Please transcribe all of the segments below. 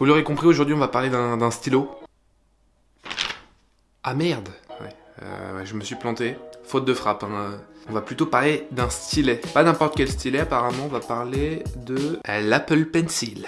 Vous l'aurez compris, aujourd'hui on va parler d'un stylo. Ah merde euh, ouais. je me suis planté. Faute de frappe. Hein. On va plutôt parler d'un stylet. Pas n'importe quel stylet apparemment, on va parler de l'Apple Pencil.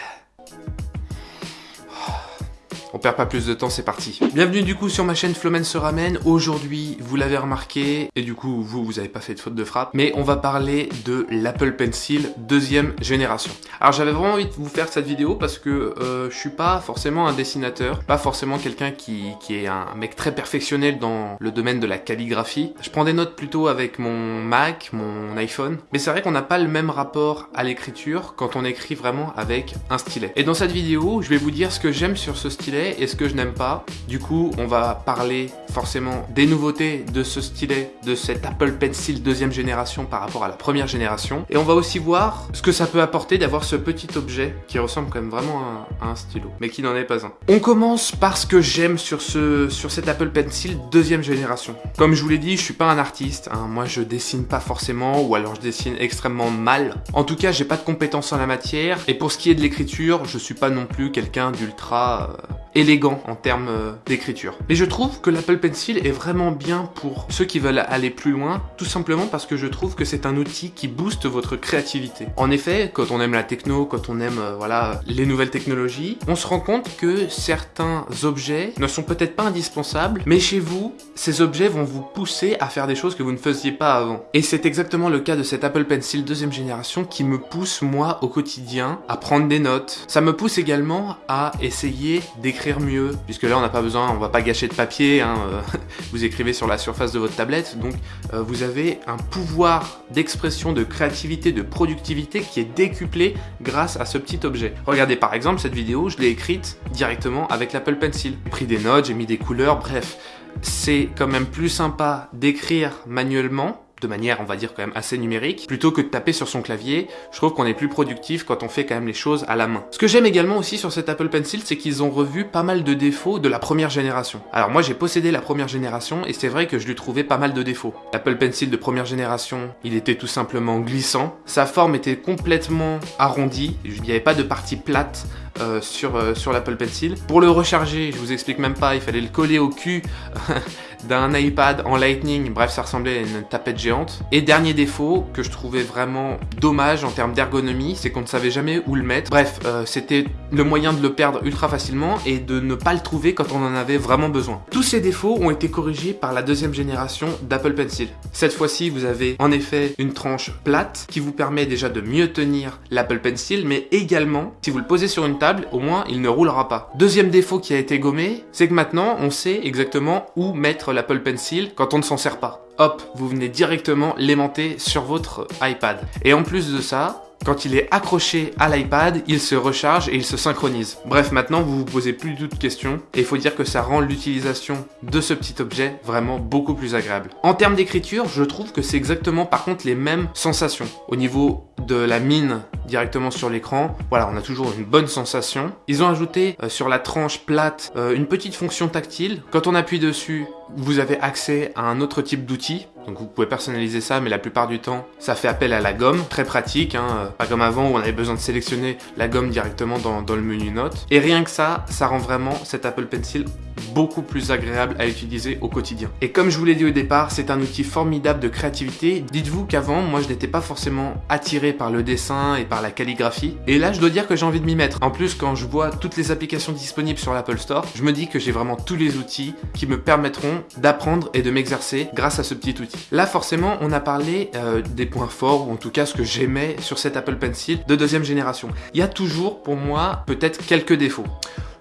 Perd pas plus de temps, c'est parti. Bienvenue du coup sur ma chaîne Flomen se ramène. Aujourd'hui, vous l'avez remarqué, et du coup, vous, vous avez pas fait de faute de frappe, mais on va parler de l'Apple Pencil deuxième génération. Alors j'avais vraiment envie de vous faire cette vidéo parce que euh, je suis pas forcément un dessinateur, pas forcément quelqu'un qui, qui est un mec très perfectionnel dans le domaine de la calligraphie. Je prends des notes plutôt avec mon Mac, mon iPhone, mais c'est vrai qu'on n'a pas le même rapport à l'écriture quand on écrit vraiment avec un stylet. Et dans cette vidéo, je vais vous dire ce que j'aime sur ce stylet et ce que je n'aime pas. Du coup, on va parler forcément des nouveautés de ce stylet, de cet Apple Pencil deuxième génération par rapport à la première génération. Et on va aussi voir ce que ça peut apporter d'avoir ce petit objet qui ressemble quand même vraiment à, un stylo, mais qui n'en est pas un. On commence par ce que j'aime sur, ce, sur cet Apple Pencil deuxième génération. Comme je vous l'ai dit, je suis pas un artiste, hein. moi je dessine pas forcément, ou alors je dessine extrêmement mal. En tout cas, j'ai pas de compétences en la matière, et pour ce qui est de l'écriture, je suis pas non plus quelqu'un d'ultra... Euh, élégant en termes euh, d'écriture. Mais je trouve que l'Apple Pencil est vraiment bien pour ceux qui veulent aller plus loin, tout simplement parce que je trouve que c'est un outil qui booste votre créativité. En effet, quand on aime la techno, quand on aime euh, voilà les nouvelles technologies, on se rend compte que certains objets ne sont peut-être pas indispensables, mais chez vous, ces objets vont vous pousser à faire des choses que vous ne faisiez pas avant. Et c'est exactement le cas de cet Apple Pencil deuxième génération qui me pousse moi au quotidien à prendre des notes. Ça me pousse également à essayer d'écrire mieux, puisque là on n'a pas besoin, on va pas gâcher de papier, hein, euh, vous écrivez sur la surface de votre tablette, donc euh, vous avez un pouvoir d'expression, de créativité, de productivité qui est décuplé grâce à ce petit objet. Regardez par exemple cette vidéo, je l'ai écrite directement avec l'Apple Pencil. J'ai pris des notes, j'ai mis des couleurs, bref, c'est quand même plus sympa d'écrire manuellement de manière, on va dire, quand même assez numérique, plutôt que de taper sur son clavier. Je trouve qu'on est plus productif quand on fait quand même les choses à la main. Ce que j'aime également aussi sur cet Apple Pencil, c'est qu'ils ont revu pas mal de défauts de la première génération. Alors moi, j'ai possédé la première génération, et c'est vrai que je lui trouvais pas mal de défauts. L'Apple Pencil de première génération, il était tout simplement glissant. Sa forme était complètement arrondie, il n'y avait pas de partie plate, euh, sur, euh, sur l'Apple Pencil. Pour le recharger, je vous explique même pas, il fallait le coller au cul d'un iPad en Lightning, bref ça ressemblait à une tapette géante. Et dernier défaut que je trouvais vraiment dommage en termes d'ergonomie, c'est qu'on ne savait jamais où le mettre. Bref, euh, c'était le moyen de le perdre ultra facilement et de ne pas le trouver quand on en avait vraiment besoin. Tous ces défauts ont été corrigés par la deuxième génération d'Apple Pencil. Cette fois-ci, vous avez en effet une tranche plate qui vous permet déjà de mieux tenir l'Apple Pencil, mais également, si vous le posez sur une table, au moins il ne roulera pas. Deuxième défaut qui a été gommé, c'est que maintenant on sait exactement où mettre l'Apple Pencil quand on ne s'en sert pas. Hop, vous venez directement l'aimanter sur votre iPad. Et en plus de ça, quand il est accroché à l'iPad, il se recharge et il se synchronise. Bref, maintenant vous vous posez plus de questions et il faut dire que ça rend l'utilisation de ce petit objet vraiment beaucoup plus agréable. En termes d'écriture, je trouve que c'est exactement par contre les mêmes sensations. Au niveau de la mine directement sur l'écran, voilà, on a toujours une bonne sensation. Ils ont ajouté euh, sur la tranche plate euh, une petite fonction tactile. Quand on appuie dessus, vous avez accès à un autre type d'outil. Donc vous pouvez personnaliser ça, mais la plupart du temps, ça fait appel à la gomme, très pratique, hein, pas comme avant où on avait besoin de sélectionner la gomme directement dans, dans le menu notes. Et rien que ça, ça rend vraiment cet Apple Pencil beaucoup plus agréable à utiliser au quotidien. Et comme je vous l'ai dit au départ, c'est un outil formidable de créativité. Dites-vous qu'avant, moi je n'étais pas forcément attiré par le dessin et par la calligraphie. Et là, je dois dire que j'ai envie de m'y mettre. En plus, quand je vois toutes les applications disponibles sur l'Apple Store, je me dis que j'ai vraiment tous les outils qui me permettront d'apprendre et de m'exercer grâce à ce petit outil. Là, forcément, on a parlé euh, des points forts, ou en tout cas ce que j'aimais sur cet Apple Pencil de deuxième génération. Il y a toujours, pour moi, peut-être quelques défauts.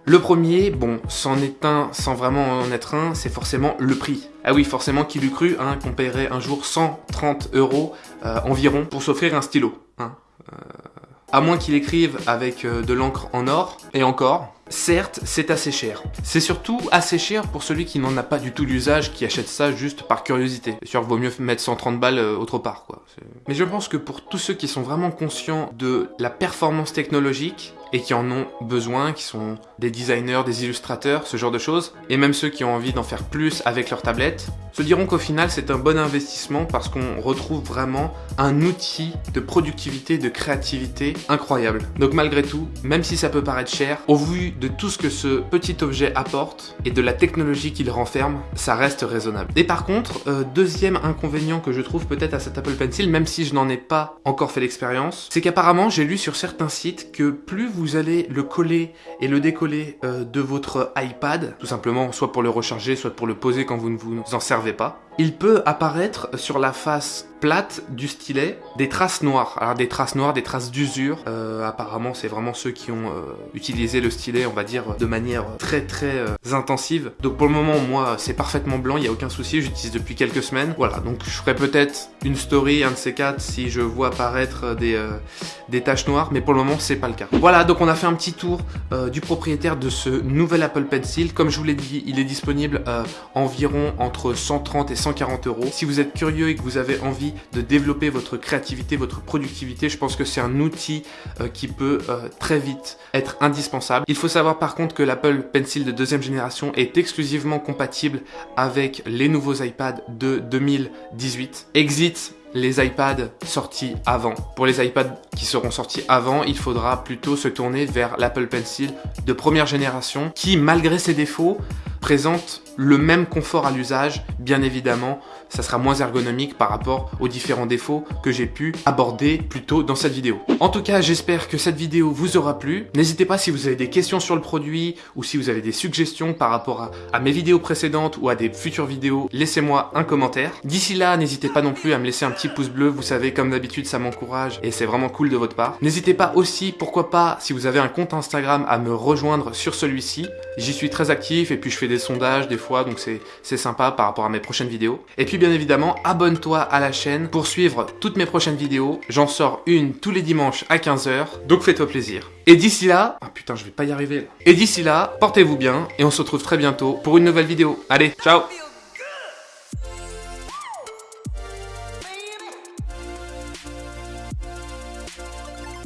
Le premier, bon, c'en est un sans vraiment en être un, c'est forcément le prix. Ah oui, forcément, qui l'eût cru, hein, qu'on paierait un jour 130 euros euh, environ pour s'offrir un stylo. Hein, à moins qu'il écrive avec euh, de l'encre en or, et encore, certes, c'est assez cher. C'est surtout assez cher pour celui qui n'en a pas du tout l'usage, qui achète ça juste par curiosité. C'est sûr, vaut mieux mettre 130 balles autre part, quoi. Mais je pense que pour tous ceux qui sont vraiment conscients de la performance technologique, et qui en ont besoin, qui sont des designers, des illustrateurs, ce genre de choses, et même ceux qui ont envie d'en faire plus avec leur tablette, se diront qu'au final c'est un bon investissement parce qu'on retrouve vraiment un outil de productivité, de créativité incroyable. Donc malgré tout, même si ça peut paraître cher, au vu de tout ce que ce petit objet apporte et de la technologie qu'il renferme, ça reste raisonnable. Et par contre, euh, deuxième inconvénient que je trouve peut-être à cet Apple Pencil, même si je n'en ai pas encore fait l'expérience, c'est qu'apparemment j'ai lu sur certains sites que plus vous allez le coller et le décoller euh, de votre iPad, tout simplement soit pour le recharger, soit pour le poser quand vous ne vous en servez pas, il peut apparaître sur la face plate du stylet des traces noires. Alors des traces noires, des traces d'usure. Euh, apparemment, c'est vraiment ceux qui ont euh, utilisé le stylet, on va dire, de manière très très euh, intensive. Donc pour le moment, moi, c'est parfaitement blanc, il n'y a aucun souci, j'utilise depuis quelques semaines. Voilà, donc je ferai peut-être une story, un de ces quatre, si je vois apparaître des, des taches noires, mais pour le moment, c'est pas le cas. Voilà, donc on a fait un petit tour du propriétaire de ce nouvel Apple Pencil. Comme je vous l'ai dit, il est disponible environ entre 130 et 140 euros. Si vous êtes curieux et que vous avez envie de développer votre créativité, votre productivité, je pense que c'est un outil euh, qui peut euh, très vite être indispensable. Il faut savoir par contre que l'Apple Pencil de deuxième génération est exclusivement compatible avec les nouveaux iPads de 2018. Exit les iPads sortis avant. Pour les iPads qui seront sortis avant, il faudra plutôt se tourner vers l'Apple Pencil de première génération qui, malgré ses défauts, présente le même confort à l'usage, bien évidemment, ça sera moins ergonomique par rapport aux différents défauts que j'ai pu aborder plus tôt dans cette vidéo. En tout cas, j'espère que cette vidéo vous aura plu. N'hésitez pas si vous avez des questions sur le produit ou si vous avez des suggestions par rapport à, à mes vidéos précédentes ou à des futures vidéos, laissez-moi un commentaire. D'ici là, n'hésitez pas non plus à me laisser un petit pouce bleu, vous savez, comme d'habitude, ça m'encourage et c'est vraiment cool de votre part. N'hésitez pas aussi, pourquoi pas, si vous avez un compte Instagram, à me rejoindre sur celui-ci. J'y suis très actif et puis je fais des sondages des fois, donc c'est sympa par rapport à mes prochaines vidéos. Et puis bien évidemment, abonne-toi à la chaîne pour suivre toutes mes prochaines vidéos. J'en sors une tous les dimanches à 15h, donc fais-toi plaisir. Et d'ici là... Ah putain, je vais pas y arriver là. Et d'ici là, portez-vous bien et on se retrouve très bientôt pour une nouvelle vidéo. Allez, ciao